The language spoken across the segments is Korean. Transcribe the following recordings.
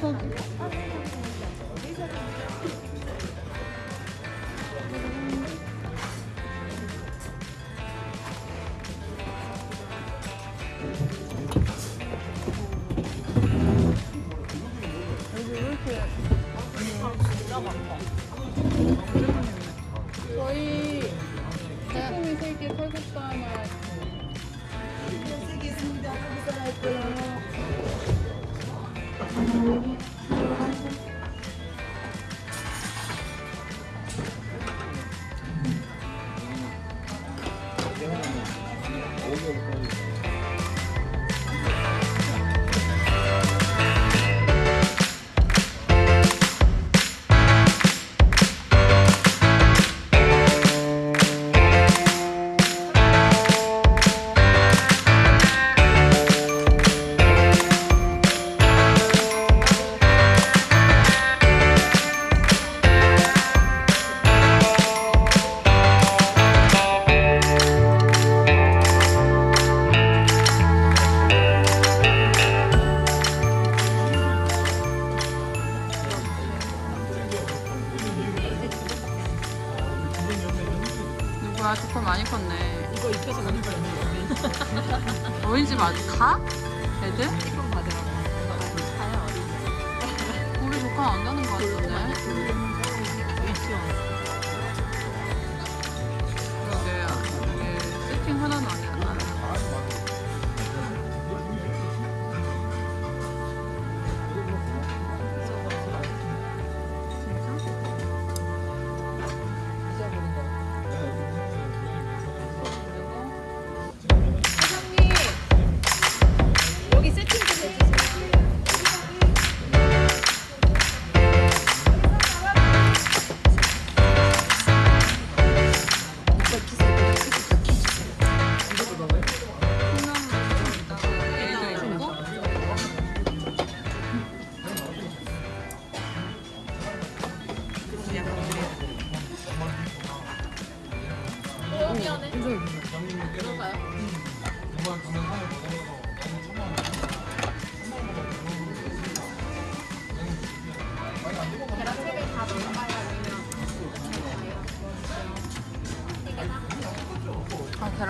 저... 저희 태풍이 세계 설국도 하나 쓰겠습니다. 감사할 거예요. Thank you. 없는 너희 집 아직 가? 애들? 이건 받으라고. 가요. 우리 조카 안 가는 거 유치원. 그러게 세팅 하나는 아니야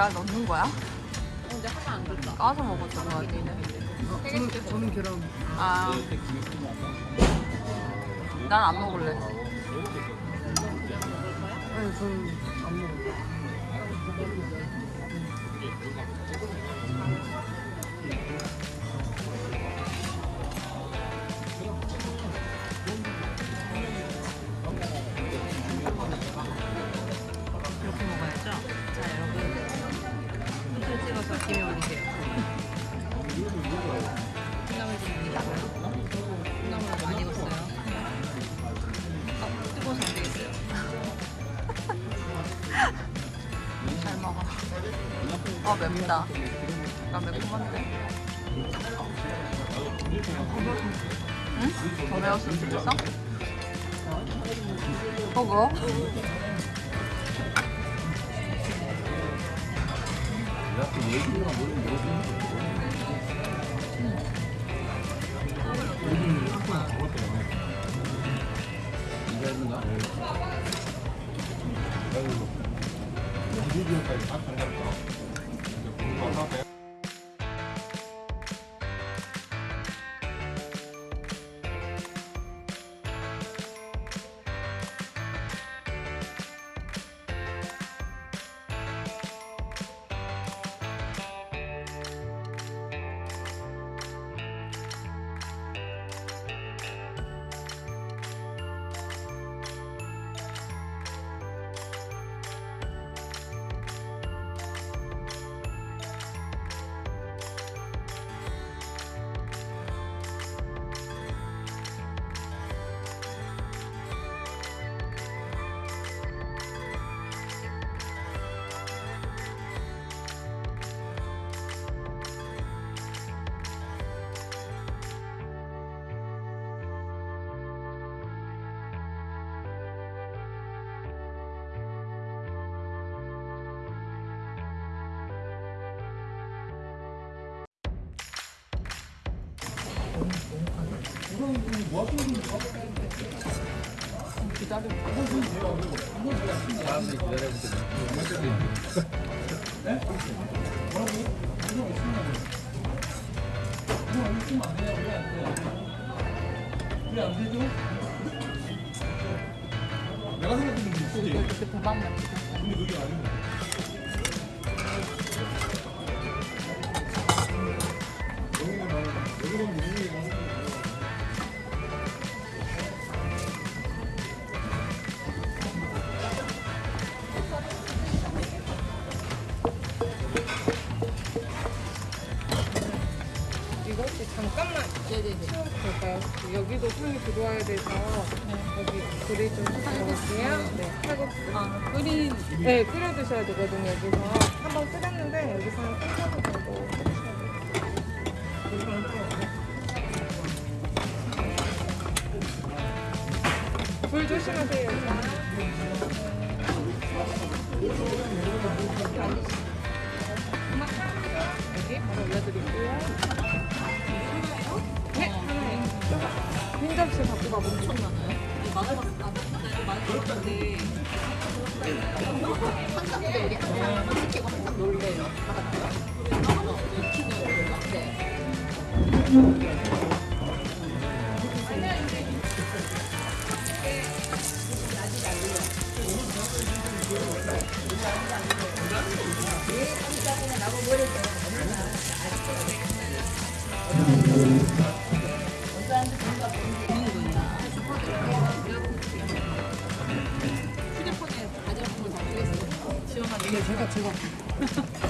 계란 넣는 거야? 근데 하나 안 줬다. 까서 먹었던 거 같기는 저는, 저는 계란. 아. 난 안 먹을래. 아니 저는 안. 이 아 맵다. 나 매콤한데. 응? 더 매웠을 수도 있어? 어 뭐? 내가 생각했던 게 있지. 근데 그게 아니고. 이거 혹시 잠깐만 네네네. 치워도 될까요? 여기도 손이 들어와야 돼서 여기 불을 좀 켜볼게요. 네, 칼국수. 아, 끓인 네, 끓여 드셔야 되거든요. 여기서 한번 끓였는데 여기서는 끓여도 되고. 불 조심하세요. 여기 바로 올려드릴게요. 엄청 많아요. 맞아봤어. 아, 나도 많이 들었는데. 한상도 우리 항상 솔직히 항상 놀래요. 어. 네. 지원하기. 제가 제가